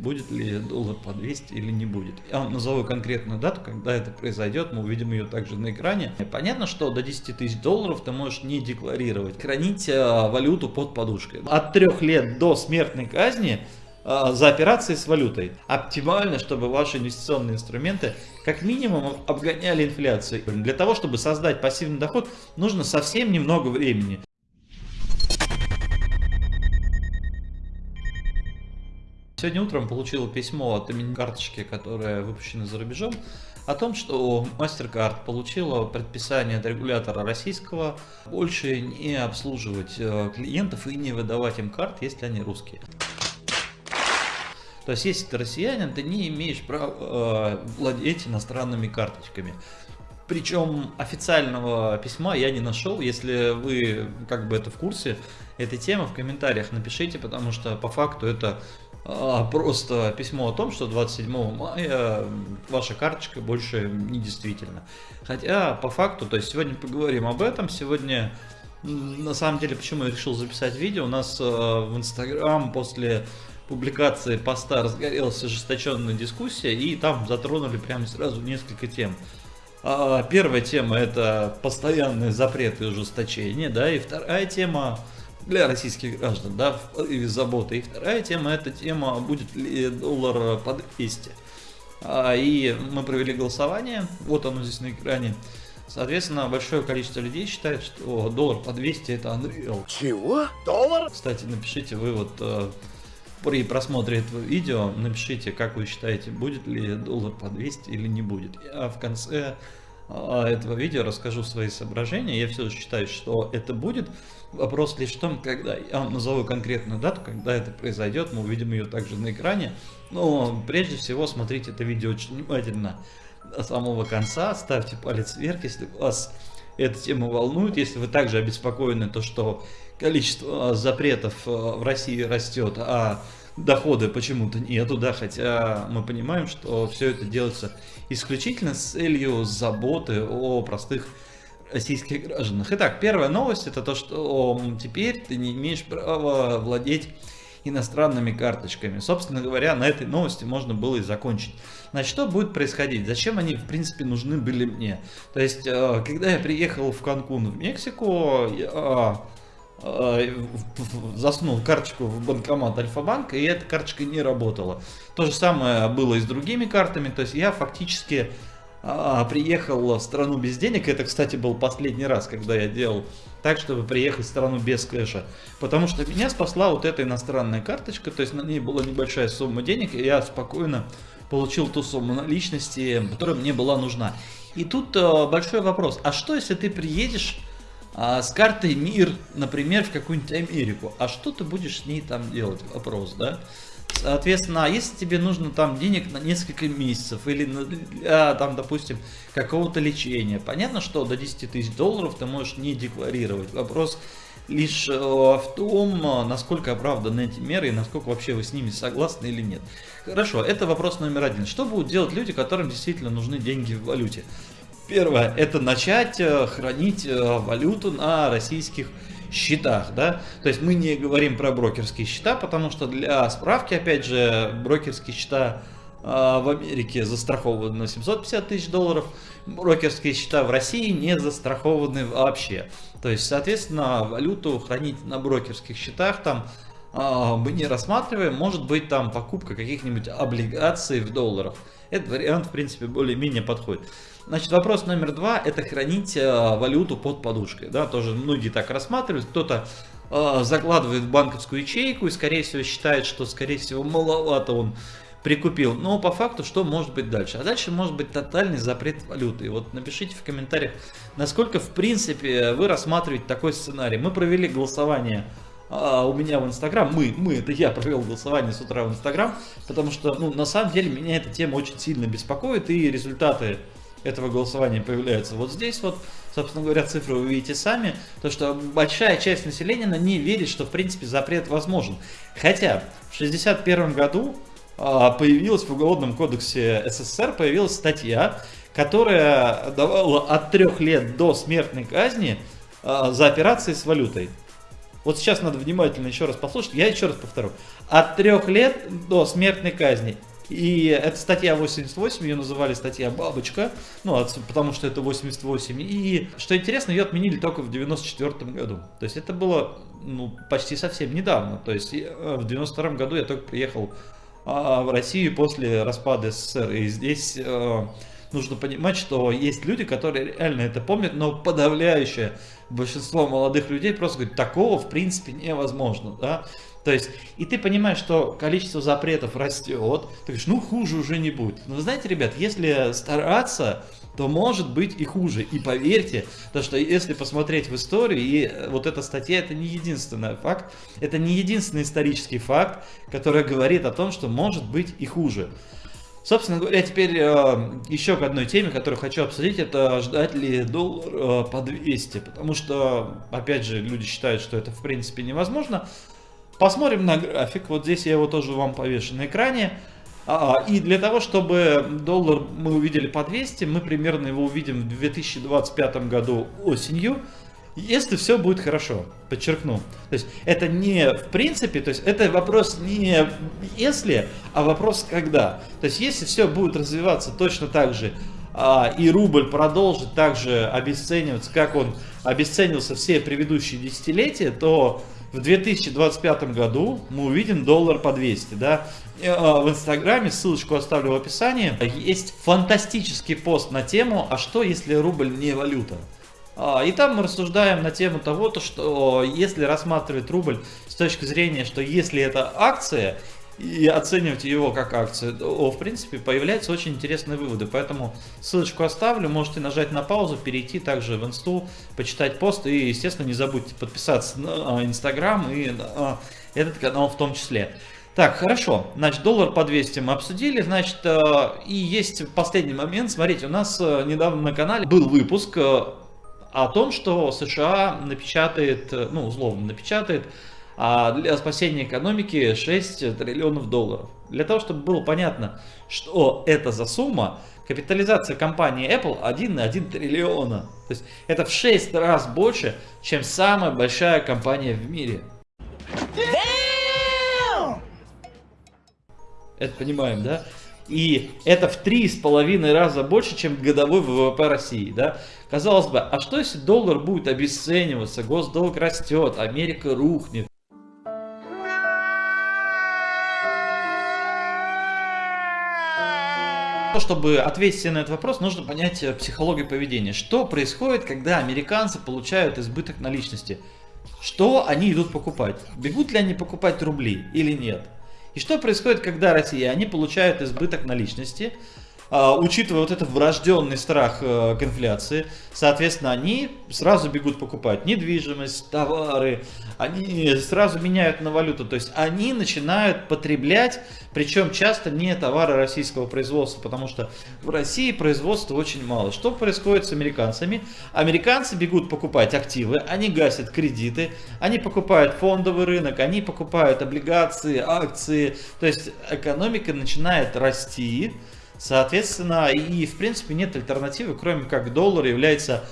будет ли доллар по 200 или не будет. Я вам назову конкретную дату, когда это произойдет, мы увидим ее также на экране. Понятно, что до 10 тысяч долларов ты можешь не декларировать, хранить э, валюту под подушкой. От 3 лет до смертной казни э, за операции с валютой. Оптимально, чтобы ваши инвестиционные инструменты как минимум обгоняли инфляцию. Для того, чтобы создать пассивный доход, нужно совсем немного времени. Сегодня утром получил письмо от имени карточки, которая выпущена за рубежом, о том, что MasterCard получила предписание от регулятора российского больше не обслуживать э, клиентов и не выдавать им карт, если они русские. То есть, если ты россиянин, ты не имеешь права э, владеть иностранными карточками. Причем официального письма я не нашел. Если вы как бы это в курсе этой темы, в комментариях напишите, потому что по факту это просто письмо о том, что 27 мая ваша карточка больше не действительно. Хотя по факту, то есть сегодня поговорим об этом, сегодня на самом деле почему я решил записать видео, у нас э, в Инстаграм после публикации поста разгорелась ожесточенная дискуссия и там затронули прямо сразу несколько тем. А, первая тема это постоянные запреты и ужесточения, да, и вторая тема для российских граждан, да, и заботы. И вторая тема, эта тема, будет ли доллар по 200. А, и мы провели голосование, вот оно здесь на экране. Соответственно, большое количество людей считает, что доллар по 200 это Unreal. Чего? Доллар? Кстати, напишите вы вот э, при просмотре этого видео, напишите, как вы считаете, будет ли доллар по 200 или не будет. Я в конце этого видео расскажу свои соображения. Я все считаю, что это будет. Вопрос лишь в том, когда я вам назову конкретную дату, когда это произойдет, мы увидим ее также на экране. Но прежде всего смотрите это видео очень внимательно до самого конца, ставьте палец вверх, если вас эта тема волнует, если вы также обеспокоены, то что количество запретов э, в России растет, а дохода почему-то нету, да, хотя мы понимаем, что все это делается исключительно с целью заботы о простых российских гражданах. Итак, первая новость это то, что теперь ты не имеешь права владеть иностранными карточками. Собственно говоря, на этой новости можно было и закончить. Значит, что будет происходить? Зачем они, в принципе, нужны были мне? То есть, э, когда я приехал в Канкун, в Мексику, я Э, заснул карточку в банкомат Альфа-банка, и эта карточка не работала. То же самое было и с другими картами, то есть я фактически а, приехал в страну без денег, это, кстати, был последний раз, когда я делал так, чтобы приехать в страну без кэша, потому что меня спасла вот эта иностранная карточка, то есть на ней была небольшая сумма денег, и я спокойно получил ту сумму наличности, которая мне была нужна. И тут э, большой вопрос, а что если ты приедешь а, с картой МИР, например, в какую-нибудь Америку. А что ты будешь с ней там делать? Вопрос, да? Соответственно, а если тебе нужно там денег на несколько месяцев или для, там, допустим, какого-то лечения, понятно, что до 10 тысяч долларов ты можешь не декларировать. Вопрос лишь э, в том, насколько оправданы эти меры и насколько вообще вы с ними согласны или нет. Хорошо, это вопрос номер один. Что будут делать люди, которым действительно нужны деньги в валюте? Первое, это начать э, хранить э, валюту на российских счетах, да, то есть мы не говорим про брокерские счета, потому что для справки, опять же, брокерские счета э, в Америке застрахованы на 750 тысяч долларов, брокерские счета в России не застрахованы вообще. То есть, соответственно, валюту хранить на брокерских счетах там мы не рассматриваем, может быть там покупка каких-нибудь облигаций в долларах. Этот вариант, в принципе, более-менее подходит. Значит, вопрос номер два – это хранить э, валюту под подушкой. Да, тоже многие так рассматривают. Кто-то э, закладывает в банковскую ячейку и, скорее всего, считает, что, скорее всего, маловато он прикупил. Но по факту, что может быть дальше? А дальше может быть тотальный запрет валюты. И вот напишите в комментариях, насколько, в принципе, вы рассматриваете такой сценарий. Мы провели голосование а, у меня в Инстаграм, мы, мы, это я провел голосование с утра в Инстаграм, потому что, ну, на самом деле, меня эта тема очень сильно беспокоит, и результаты этого голосования появляются вот здесь вот. Собственно говоря, цифры вы видите сами. То, что большая часть населения не верит, что, в принципе, запрет возможен. Хотя в 1961 году а, появилась в Уголовном кодексе СССР появилась статья, которая давала от трех лет до смертной казни а, за операции с валютой. Вот сейчас надо внимательно еще раз послушать, я еще раз повторю. От трех лет до смертной казни. И это статья 88, ее называли статья «Бабочка», ну, потому что это 88. И, что интересно, ее отменили только в 94 году. То есть это было ну, почти совсем недавно. То есть э, в 92 году я только приехал а, в Россию после распада СССР. И здесь э, нужно понимать, что есть люди, которые реально это помнят, но подавляющее большинство молодых людей просто говорит, такого в принципе невозможно. Да? То есть, и ты понимаешь, что количество запретов растет, ты говоришь, ну хуже уже не будет. Но знаете, ребят, если стараться, то может быть и хуже. И поверьте, то что если посмотреть в историю, и вот эта статья это не единственный факт, это не единственный исторический факт, который говорит о том, что может быть и хуже. Собственно говоря, теперь э, еще к одной теме, которую хочу обсудить, это ждать ли доллар э, по 200, потому что, опять же, люди считают, что это в принципе невозможно, Посмотрим на график. Вот здесь я его тоже вам повешу на экране. А, и для того, чтобы доллар мы увидели по 200, мы примерно его увидим в 2025 году осенью. Если все будет хорошо, подчеркну. То есть это не в принципе, то есть это вопрос не если, а вопрос когда. То есть если все будет развиваться точно так же, а, и рубль продолжит также обесцениваться, как он обесценился все предыдущие десятилетия, то в 2025 году мы увидим доллар по 200, да. А, в инстаграме, ссылочку оставлю в описании, есть фантастический пост на тему «А что, если рубль не валюта?» а, И там мы рассуждаем на тему того, то, что если рассматривать рубль с точки зрения, что если это акция, и оценивать его как акцию, в принципе, появляются очень интересные выводы. Поэтому ссылочку оставлю, можете нажать на паузу, перейти также в инсту, почитать пост и, естественно, не забудьте подписаться на инстаграм и на этот канал в том числе. Так, хорошо, значит, доллар по 200 мы обсудили, значит, э, и есть последний момент, смотрите, у нас недавно на канале был выпуск о том, что США напечатает, ну, условно напечатает а для спасения экономики 6 триллионов долларов. Для того, чтобы было понятно, что это за сумма, капитализация компании Apple 1,1 триллиона. То есть это в 6 раз больше, чем самая большая компания в мире. Это понимаем, да? И это в три с половиной раза больше, чем годовой ВВП России. Да? Казалось бы, а что если доллар будет обесцениваться, госдолг растет, Америка рухнет? Чтобы ответить на этот вопрос, нужно понять э, психологию поведения. Что происходит, когда американцы получают избыток наличности? Что они идут покупать? Бегут ли они покупать рубли или нет? И что происходит, когда россияне получают избыток наличности? А, учитывая вот этот врожденный страх э, к инфляции, соответственно, они сразу бегут покупать недвижимость, товары, они сразу меняют на валюту, то есть они начинают потреблять, причем часто не товары российского производства, потому что в России производства очень мало. Что происходит с американцами? Американцы бегут покупать активы, они гасят кредиты, они покупают фондовый рынок, они покупают облигации, акции, то есть экономика начинает расти, Соответственно, и в принципе нет альтернативы, кроме как доллар является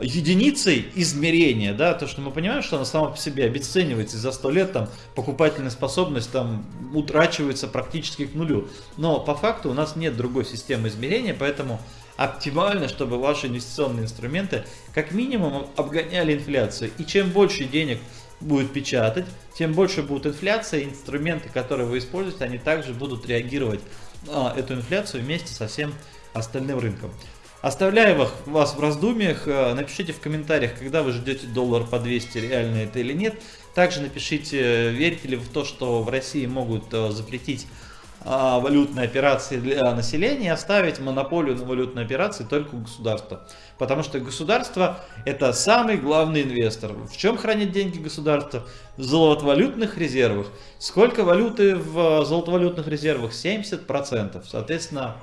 единицей измерения, да, то, что мы понимаем, что она сама по себе обесценивается за 100 лет, там, покупательная способность там утрачивается практически к нулю. Но по факту у нас нет другой системы измерения, поэтому оптимально, чтобы ваши инвестиционные инструменты как минимум обгоняли инфляцию. И чем больше денег будет печатать, тем больше будет инфляция, и инструменты, которые вы используете, они также будут реагировать а, эту инфляцию вместе со всем остальным рынком. Оставляю вас в раздумьях, э, напишите в комментариях, когда вы ждете доллар по 200, реально это или нет. Также напишите, верите ли в то, что в России могут э, запретить валютные операции для населения оставить монополию на валютные операции только у государства. Потому что государство это самый главный инвестор. В чем хранит деньги государства? В золотовалютных резервах. Сколько валюты в золотовалютных резервах? 70%. Соответственно,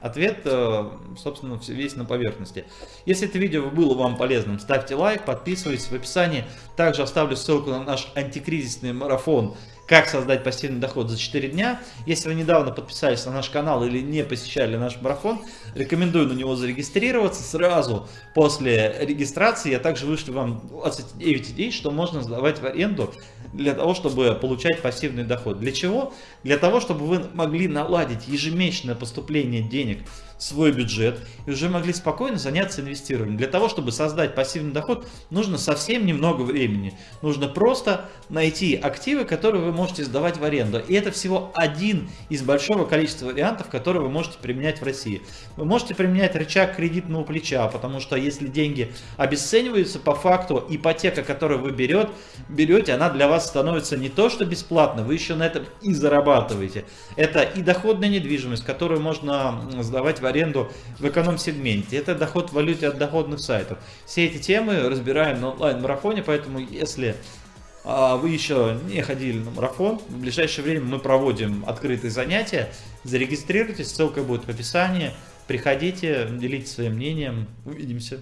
Ответ, э, собственно, весь на поверхности. Если это видео было вам полезным, ставьте лайк, подписывайтесь в описании. Также оставлю ссылку на наш антикризисный марафон как создать пассивный доход за 4 дня. Если вы недавно подписались на наш канал или не посещали наш марафон, рекомендую на него зарегистрироваться. Сразу после регистрации я также вышлю вам 29 идей, что можно сдавать в аренду для того, чтобы получать пассивный доход. Для чего? Для того, чтобы вы могли наладить ежемесячное поступление денег в свой бюджет и уже могли спокойно заняться инвестированием. Для того, чтобы создать пассивный доход, нужно совсем немного времени. Нужно просто найти активы, которые вы можете сдавать в аренду. И это всего один из большого количества вариантов, которые вы можете применять в России. Вы можете применять рычаг кредитного плеча, потому что если деньги обесцениваются по факту, ипотека, которую вы берете, берете, она для вас становится не то, что бесплатно, вы еще на этом и зарабатываете. Это и доходная недвижимость, которую можно сдавать в аренду в эконом-сегменте. Это доход в валюте от доходных сайтов. Все эти темы разбираем на онлайн-марафоне, поэтому если а, вы еще не ходили на марафон, в ближайшее время мы проводим открытые занятия. Зарегистрируйтесь, ссылка будет в описании. Приходите, делитесь своим мнением. Увидимся.